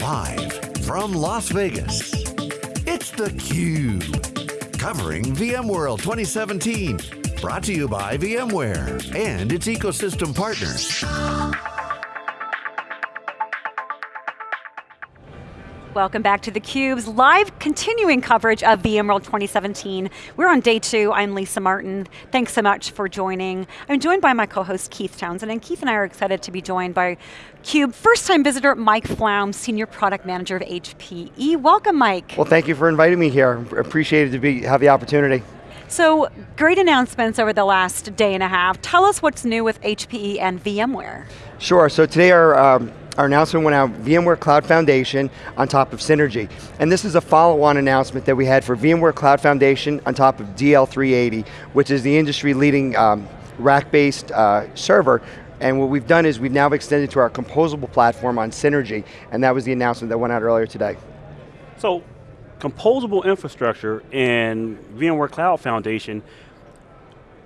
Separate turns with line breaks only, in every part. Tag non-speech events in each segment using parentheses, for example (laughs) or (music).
Live from Las Vegas, it's theCUBE. Covering VMworld 2017. Brought to you by VMware and its ecosystem partners.
Welcome back to theCUBE's live continuing coverage of VMworld 2017. We're on day two, I'm Lisa Martin. Thanks so much for joining. I'm joined by my co-host Keith Townsend, and Keith and I are excited to be joined by CUBE first time visitor Mike Flaum, Senior Product Manager of HPE. Welcome Mike.
Well thank you for inviting me here. Appreciated to be, have the opportunity.
So, great announcements over the last day and a half. Tell us what's new with HPE and VMware.
Sure, so today our um, our announcement went out, VMware Cloud Foundation on top of Synergy. And this is a follow-on announcement that we had for VMware Cloud Foundation on top of DL380, which is the industry leading um, rack-based uh, server and what we've done is we've now extended to our composable platform on Synergy, and that was the announcement that went out earlier today.
So, composable infrastructure and VMware Cloud Foundation,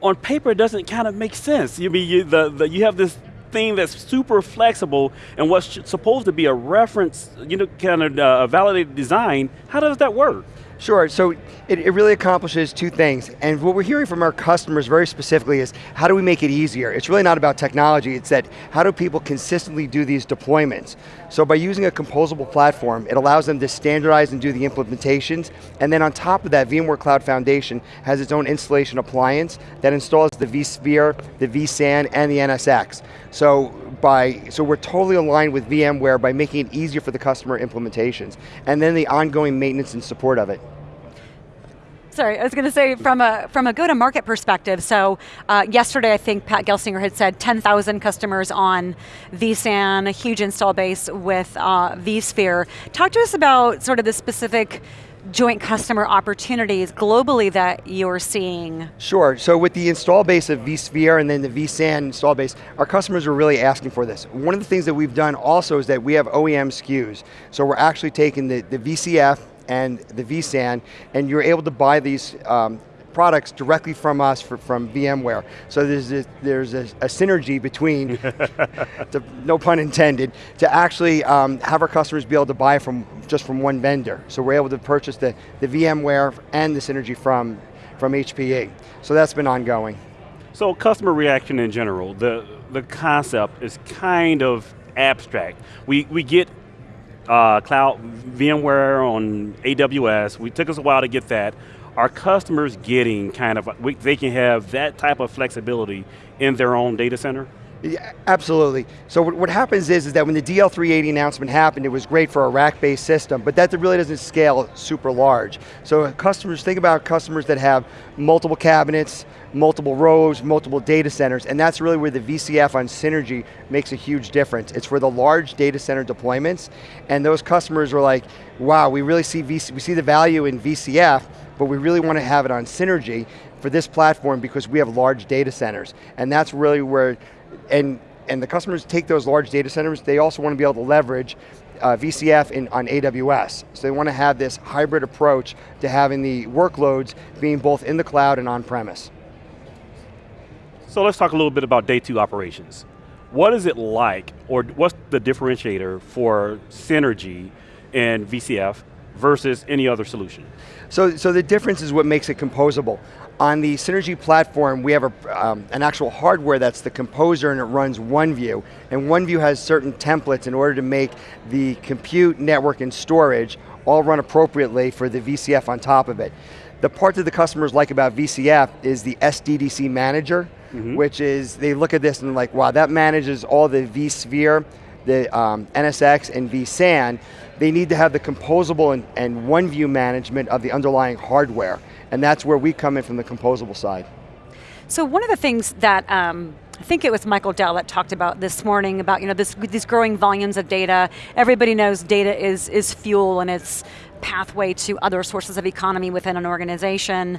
on paper it doesn't kind of make sense. You mean you, the, the, you have this thing that's super flexible and what's supposed to be a reference, you know, kind of uh, a validated design, how does that work?
Sure, so it, it, really accomplishes two things. And what we're hearing from our customers very specifically is, how do we make it easier? It's really not about technology, it's that, how do people consistently do these deployments? So by using a composable platform, it allows them to standardize and do the implementations, and then on top of that, VMware Cloud Foundation has its own installation appliance that installs the vSphere, the vSAN, and the NSX. So by, so we're totally aligned with VMware by making it easier for the customer implementations, and then the ongoing maintenance and support of it.
Sorry, I was going to say from a from a go-to-market perspective. So uh, yesterday, I think Pat Gelsinger had said 10,000 customers on vSAN, a huge install base with uh, vSphere. Talk to us about sort of the specific joint customer opportunities globally that you're seeing?
Sure, so with the install base of vSphere and then the vSAN install base, our customers are really asking for this. One of the things that we've done also is that we have OEM SKUs. So we're actually taking the, the VCF, and the vSAN, and you're able to buy these um, products directly from us for, from VMware. So there's a, there's a, a synergy between, (laughs) to, no pun intended, to actually um, have our customers be able to buy from just from one vendor. So we're able to purchase the, the VMware and the synergy from, from HPE. So that's been ongoing.
So customer reaction in general, the, the concept is kind of abstract. We, we get uh, cloud VMware on AWS. We took us a while to get that. Our customers getting kind of, we, they can have that type of flexibility in their own data center?
Yeah, absolutely. So what, happens is, is that when the DL380 announcement happened, it was great for a rack-based system, but that really doesn't scale super large. So customers, think about customers that have multiple cabinets, multiple rows, multiple data centers, and that's really where the VCF on Synergy makes a huge difference. It's for the large data center deployments, and those customers are like, wow, we really see, VC, we see the value in VCF, but we really want to have it on Synergy for this platform because we have large data centers. And that's really where and, and the customers take those large data centers, they also want to be able to leverage uh, VCF in, on AWS. So they want to have this hybrid approach to having the workloads being both in the cloud and on-premise.
So let's talk a little bit about day two operations. What is it like, or what's the differentiator for Synergy and VCF versus any other solution?
So, so the difference is what makes it composable. On the Synergy platform, we have a, um, an actual hardware that's the composer and it runs OneView. And OneView has certain templates in order to make the compute, network, and storage all run appropriately for the VCF on top of it. The part that the customers like about VCF is the SDDC manager, mm -hmm. which is, they look at this and like, wow, that manages all the vSphere, the um, NSX and vSAN, they need to have the composable and, and OneView management of the underlying hardware. And that's where we come in from the composable side.
So one of the things that um, I think it was Michael Dell that talked about this morning about you know this, these growing volumes of data. Everybody knows data is, is fuel and it's pathway to other sources of economy within an organization.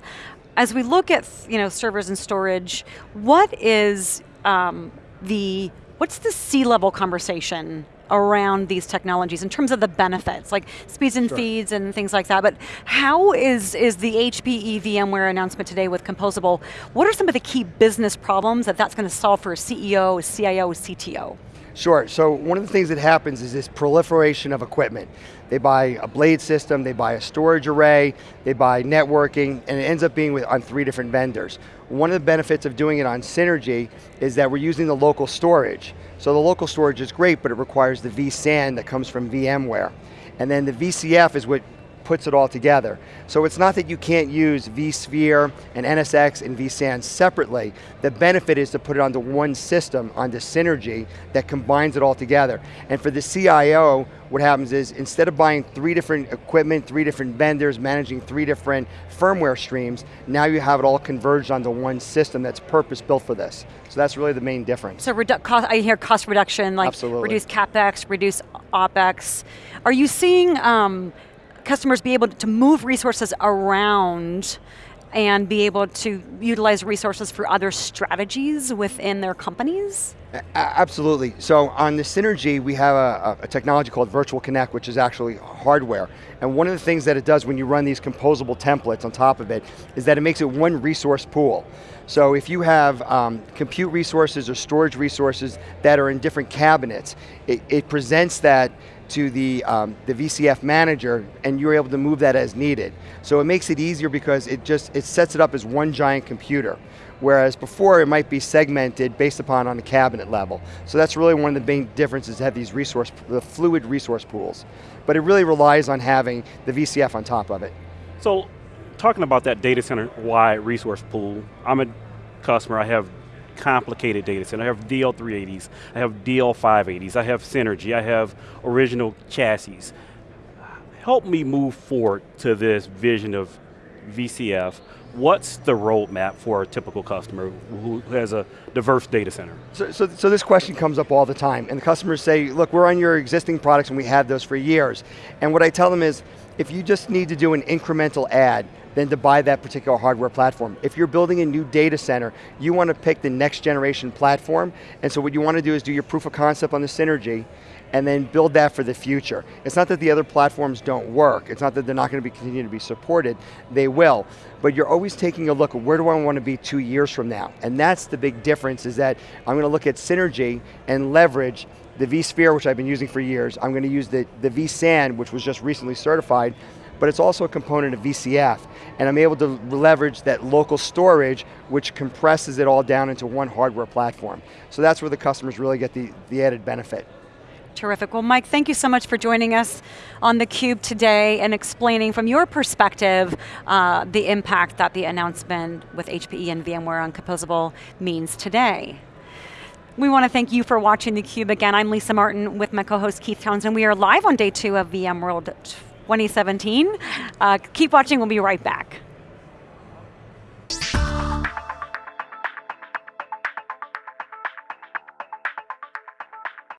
As we look at you know servers and storage, what is um, the what's the C-level conversation around these technologies in terms of the benefits, like speeds and sure. feeds and things like that, but how is, is the HPE VMware announcement today with Composable, what are some of the key business problems that that's going to solve for a CEO, a CIO, a CTO?
Sure, so one of the things that happens is this proliferation of equipment. They buy a blade system, they buy a storage array, they buy networking, and it ends up being with, on three different vendors. One of the benefits of doing it on Synergy is that we're using the local storage. So the local storage is great, but it requires the vSAN that comes from VMware. And then the VCF is what puts it all together. So it's not that you can't use vSphere and NSX and vSAN separately. The benefit is to put it onto one system, onto Synergy, that combines it all together. And for the CIO, what happens is instead of buying three different equipment, three different vendors, managing three different firmware streams, now you have it all converged onto one system that's purpose built for this. So that's really the main difference.
So cost, I hear cost reduction, like
Absolutely.
reduce CapEx, reduce OpEx. Are you seeing um, customers be able to move resources around and be able to utilize resources for other strategies within their companies?
absolutely. So on the Synergy, we have a, a, technology called Virtual Connect, which is actually hardware. And one of the things that it does when you run these composable templates on top of it is that it makes it one resource pool. So if you have um, compute resources or storage resources that are in different cabinets, it, it presents that to the, um, the VCF manager and you're able to move that as needed. So it makes it easier because it just, it sets it up as one giant computer. Whereas before it might be segmented based upon on a cabinet level. So that's really one of the main differences to have these resource, the fluid resource pools. But it really relies on having the VCF on top of it.
So talking about that data center wide resource pool, I'm a customer, I have complicated data center. I have DL380s, I have DL580s, I have Synergy, I have original chassis. Help me move forward to this vision of VCF. What's the roadmap for a typical customer who has a diverse data center?
So, so, so, this question comes up all the time, and the customers say, look, we're on your existing products and we have those for years. And what I tell them is, if you just need to do an incremental add, than to buy that particular hardware platform. If you're building a new data center, you want to pick the next generation platform, and so what you want to do is do your proof of concept on the Synergy, and then build that for the future. It's not that the other platforms don't work, it's not that they're not going to be continue to be supported, they will, but you're always taking a look at where do I want to be two years from now, and that's the big difference is that I'm going to look at Synergy and leverage the vSphere, which I've been using for years, I'm going to use the, the vSAN, which was just recently certified, but it's also a component of VCF, and I'm able to leverage that local storage, which compresses it all down into one hardware platform. So that's where the customers really get the, the added benefit.
Terrific. Well, Mike, thank you so much for joining us on theCUBE today and explaining from your perspective uh, the impact that the announcement with HPE and VMware on Composable means today. We want to thank you for watching theCUBE. Again, I'm Lisa Martin with my co-host Keith Townsend. And we are live on day two of VMworld 2017. Uh, keep watching, we'll be right back.